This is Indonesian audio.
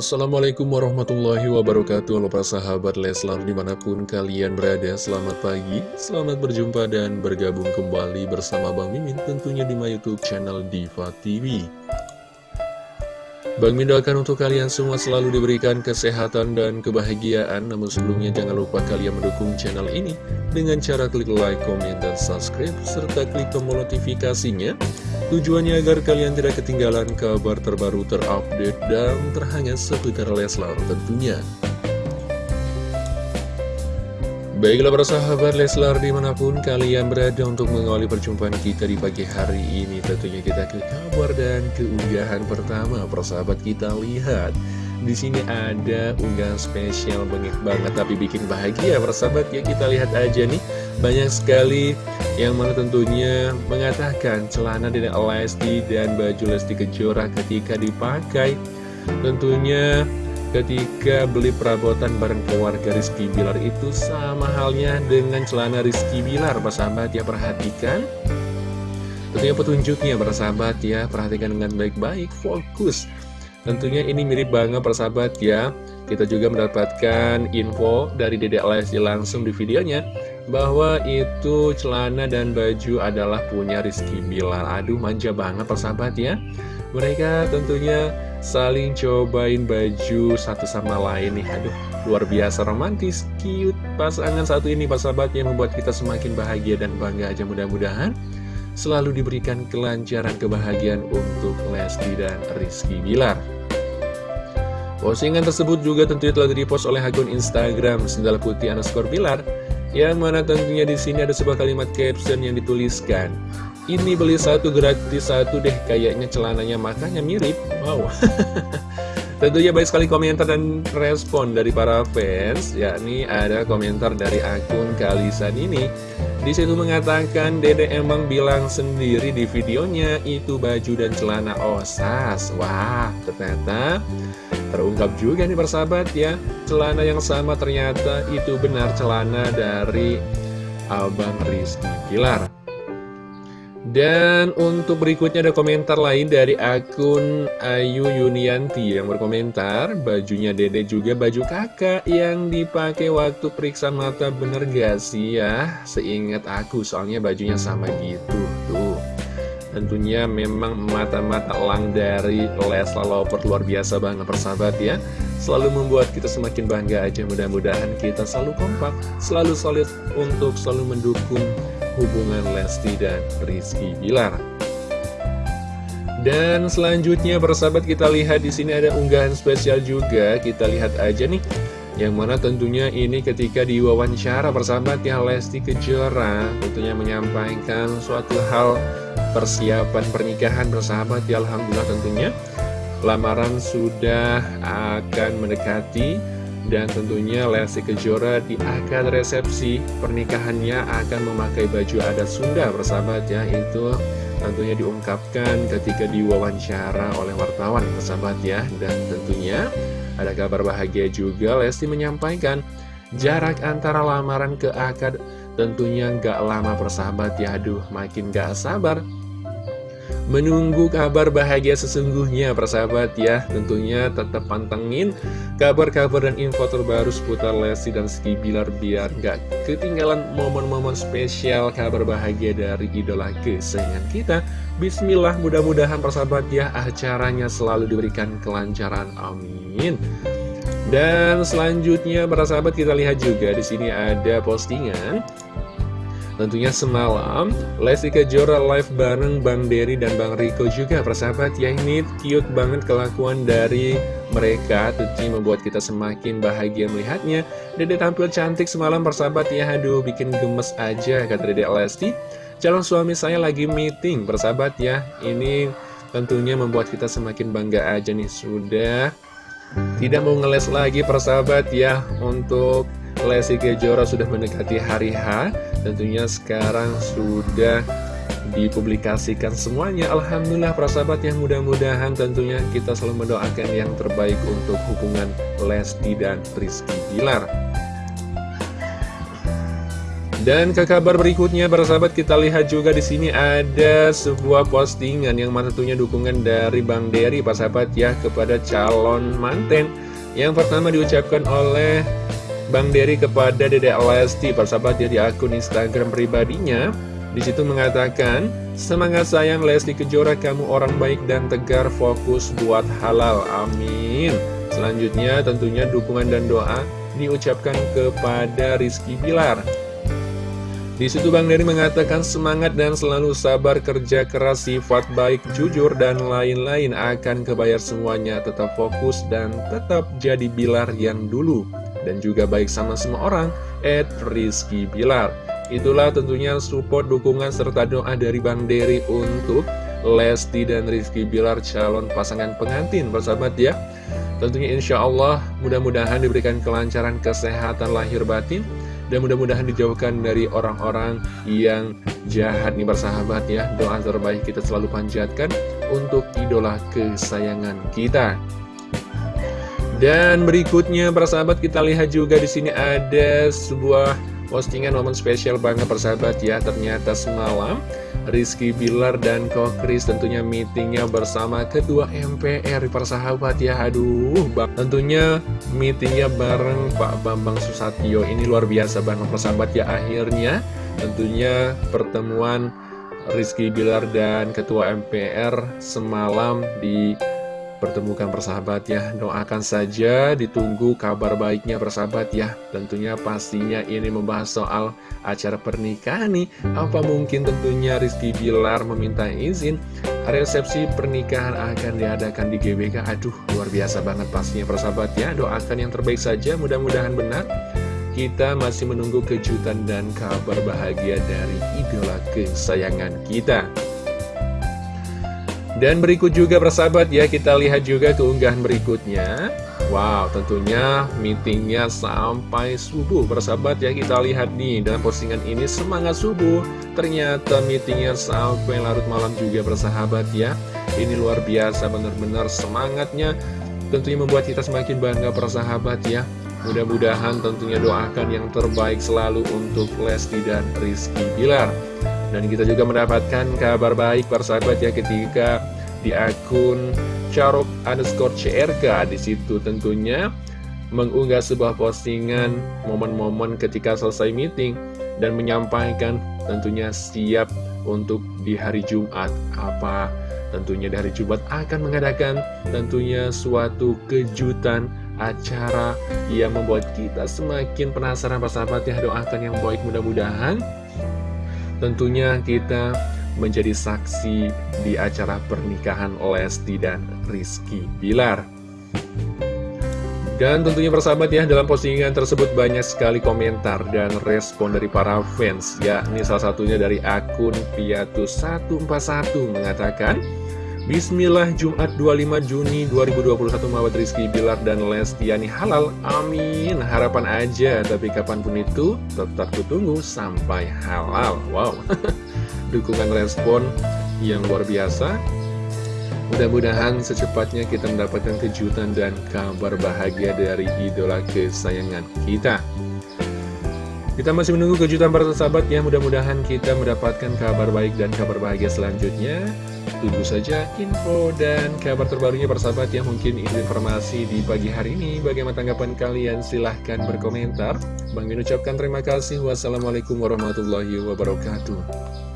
Assalamualaikum warahmatullahi wabarakatuh. Halo para sahabat Leslar di mana pun kalian berada Selamat pagi, selamat berjumpa dan bergabung kembali bersama Bang Mimin Tentunya di my youtube channel Diva TV Bang Mimin doakan untuk kalian semua selalu diberikan kesehatan dan kebahagiaan Namun sebelumnya jangan lupa kalian mendukung channel ini Dengan cara klik like, komen, dan subscribe Serta klik tombol notifikasinya Tujuannya agar kalian tidak ketinggalan kabar terbaru terupdate dan terhangat seputar Leslar tentunya. Baiklah para sahabat Leslar di mana pun kalian berada untuk mengawali perjumpaan kita di pagi hari ini Tentunya kita ke kabar dan keunggahan pertama. Persahabat kita lihat. Di sini ada unggahan spesial banget banget tapi bikin bahagia. Persahabat ya kita lihat aja nih. Banyak sekali yang mana tentunya mengatakan celana dari Lesti dan baju Lesti Kejora ketika dipakai. Tentunya ketika beli perabotan bareng keluarga Rizky Bilar itu sama halnya dengan celana Rizky Bilar persahabat ya perhatikan. Tentunya petunjuknya persahabat ya perhatikan dengan baik-baik fokus. Tentunya ini mirip banget persahabat ya. Kita juga mendapatkan info dari Dedek Lesti langsung di videonya Bahwa itu celana dan baju adalah punya Rizky Bilar. Aduh manja banget persahabat ya Mereka tentunya saling cobain baju satu sama lain nih. Aduh luar biasa romantis, cute. Pasangan satu ini persahabat yang membuat kita semakin bahagia dan bangga aja. Mudah-mudahan selalu diberikan kelancaran kebahagiaan untuk Lesti dan Rizky Bilar. Postingan tersebut juga tentunya telah dipost oleh akun Instagram Sendal Putih underscore Bilar yang mana tentunya di sini ada sebuah kalimat caption yang dituliskan ini beli satu gratis satu deh kayaknya celananya makanya mirip wow tentunya baik sekali komentar dan respon dari para fans yakni ada komentar dari akun Kalisan ini di situ mengatakan Dede emang bilang sendiri di videonya itu baju dan celana osas. Wah, ternyata terungkap juga nih persahabat ya. Celana yang sama ternyata itu benar celana dari Abang Rizky Pilar. Dan untuk berikutnya ada komentar lain dari akun Ayu Yunianti yang berkomentar Bajunya dede juga baju kakak yang dipakai waktu periksa mata bener gak sih ya? Seingat aku soalnya bajunya sama gitu Tuh. Tentunya memang mata-mata elang dari Lesla Lover luar biasa banget persahabat ya. Selalu membuat kita semakin bangga aja mudah-mudahan kita selalu kompak Selalu solid untuk selalu mendukung hubungan Lesti dan Rizky Bilar. Dan selanjutnya persahabat kita lihat di sini ada unggahan spesial juga. Kita lihat aja nih. Yang mana tentunya ini ketika diwawancara persahabat ya Lesti Kejora tentunya menyampaikan suatu hal persiapan pernikahan bersahabat ya Alhamdulillah tentunya lamaran sudah akan mendekati dan tentunya Lesti Kejora di akad resepsi pernikahannya akan memakai baju adat Sunda bersahabat ya Itu tentunya diungkapkan ketika diwawancara oleh wartawan bersahabat ya Dan tentunya ada kabar bahagia juga Lesti menyampaikan jarak antara lamaran ke akad tentunya nggak lama persahabat ya. Aduh makin gak sabar menunggu kabar bahagia sesungguhnya persahabat ya. Tentunya tetap pantengin kabar-kabar dan info terbaru seputar Lesti dan Ski Bilar Biar gak ketinggalan momen-momen spesial kabar bahagia dari idola kesayangan kita. Bismillah mudah-mudahan persahabat ya acaranya selalu diberikan kelancaran. Amin. Dan selanjutnya para sahabat kita lihat juga di sini ada postingan Tentunya semalam Lesti Kejora live bareng Bang Dery dan Bang Riko juga persahabat. Ya ini cute banget kelakuan dari mereka. Tentunya membuat kita semakin bahagia melihatnya. Dede tampil cantik semalam persahabat. Ya aduh bikin gemes aja kata Dede Lesti. Calon suami saya lagi meeting persahabat. Ya ini tentunya membuat kita semakin bangga aja nih. Sudah. Tidak mau ngeles lagi persahabat. Ya untuk Lesti Kejora sudah mendekati hari H Tentunya sekarang sudah dipublikasikan semuanya Alhamdulillah para sahabat yang mudah-mudahan tentunya kita selalu mendoakan yang terbaik untuk hubungan Lesti dan Rizky Bilar Dan ke kabar berikutnya, para sahabat kita lihat juga di sini ada sebuah postingan yang tentunya dukungan dari Bang Dery, para sahabat ya, kepada calon manten. Yang pertama diucapkan oleh Bang Dery kepada Dedek Lesti, para sahabat ya, di akun Instagram pribadinya. Di situ mengatakan, semangat sayang Lesti Kejora, kamu orang baik dan tegar, fokus buat halal, amin. Selanjutnya tentunya dukungan dan doa diucapkan kepada Rizky Bilar. Di situ Bang Dery mengatakan semangat dan selalu sabar kerja keras sifat baik jujur dan lain-lain akan kebayar semuanya tetap fokus dan tetap jadi Bilar yang dulu dan juga baik sama semua orang at Rizky Bilar. Itulah tentunya support dukungan serta doa dari Bang Dery untuk Lesti dan Rizky Bilar calon pasangan pengantin. Bersahabat ya tentunya insya Allah mudah-mudahan diberikan kelancaran kesehatan lahir batin dan mudah-mudahan dijauhkan dari orang-orang yang jahat. Nih bersahabat ya Doa terbaik kita selalu panjatkan untuk idola kesayangan kita Dan berikutnya persahabat kita lihat juga di sini ada sebuah postingan momen spesial banget persahabat ya. Ternyata semalam Rizky Bilar dan Kokris tentunya meetingnya bersama ketua MPR persahabat ya. Aduh bang. tentunya meetingnya bareng Pak Bambang Susatyo. Ini luar biasa banget persahabat ya. Akhirnya tentunya pertemuan Rizky Bilar dan ketua MPR semalam di pertemukan persahabat ya Doakan saja ditunggu kabar baiknya persahabat ya. Tentunya pastinya ini membahas soal acara pernikahan nih. Apa mungkin tentunya Rizky Bilar meminta izin? Resepsi pernikahan akan diadakan di GBK Aduh luar biasa banget pastinya persahabat ya. Doakan yang terbaik saja mudah-mudahan benar. Kita masih menunggu kejutan dan kabar bahagia dari idola kesayangan kita. Dan berikut juga persahabat ya, kita lihat juga keunggahan berikutnya. Wow, tentunya meetingnya sampai subuh persahabat ya Kita lihat nih dalam postingan ini semangat subuh. Ternyata meetingnya sampai larut malam juga persahabat ya. Ini luar biasa benar-benar semangatnya Tentunya membuat kita semakin bangga persahabat ya. Mudah-mudahan tentunya doakan yang terbaik selalu untuk Lesti dan Rizky Bilar dan kita juga mendapatkan kabar baik persahabat ya ketika di akun Carok underscore CRK di situ tentunya mengunggah sebuah postingan momen-momen ketika selesai meeting dan menyampaikan tentunya siap untuk di hari Jumat. Apa tentunya di hari Jumat akan mengadakan tentunya suatu kejutan acara yang membuat kita semakin penasaran persahabat ya. Doakan yang baik mudah-mudahan Tentunya kita menjadi saksi di acara pernikahan Lesti dan Rizky Bilar. Dan tentunya persahabat ya, dalam postingan tersebut banyak sekali komentar dan respon dari para fans. Ya, ini salah satunya dari akun Piatus141 mengatakan, Bismillah Jumat 25 Juni 2021 Mawat Rizky Bilar dan Lestiani halal. Amin. Harapan aja Tapi kapan pun itu tetap kutunggu sampai halal. Wow. Dukungan respon yang luar biasa. Mudah-mudahan secepatnya kita mendapatkan kejutan dan kabar bahagia dari idola kesayangan kita. Kita masih menunggu kejutan para sahabat ya. Mudah-mudahan kita mendapatkan kabar baik dan kabar bahagia selanjutnya Tunggu saja info dan kabar terbarunya persahabat yang mungkin ini informasi di pagi hari ini. Bagaimana tanggapan kalian? Silahkan berkomentar. Bang mengucapkan terima kasih. Wassalamualaikum warahmatullahi wabarakatuh.